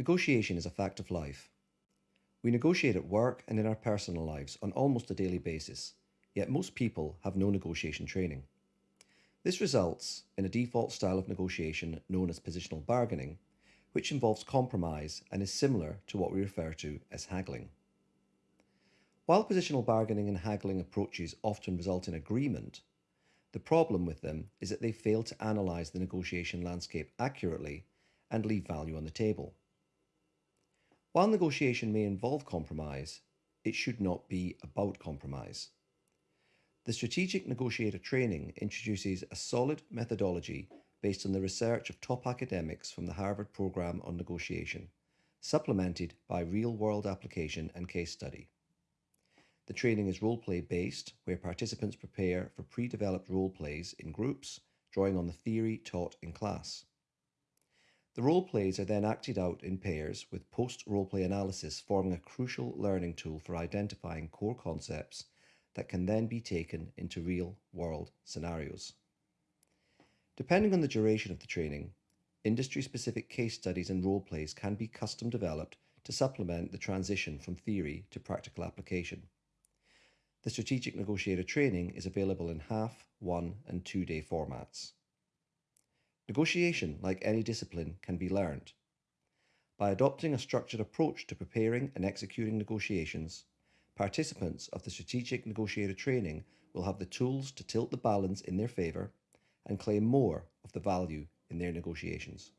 Negotiation is a fact of life. We negotiate at work and in our personal lives on almost a daily basis, yet most people have no negotiation training. This results in a default style of negotiation known as positional bargaining, which involves compromise and is similar to what we refer to as haggling. While positional bargaining and haggling approaches often result in agreement, the problem with them is that they fail to analyse the negotiation landscape accurately and leave value on the table. While negotiation may involve compromise, it should not be about compromise. The Strategic Negotiator Training introduces a solid methodology based on the research of top academics from the Harvard Program on Negotiation, supplemented by real world application and case study. The training is role play based, where participants prepare for pre developed role plays in groups, drawing on the theory taught in class. The role plays are then acted out in pairs with post role play analysis forming a crucial learning tool for identifying core concepts that can then be taken into real world scenarios. Depending on the duration of the training, industry specific case studies and role plays can be custom developed to supplement the transition from theory to practical application. The Strategic Negotiator training is available in half, one, and two day formats. Negotiation, like any discipline, can be learned. By adopting a structured approach to preparing and executing negotiations, participants of the Strategic Negotiator training will have the tools to tilt the balance in their favour and claim more of the value in their negotiations.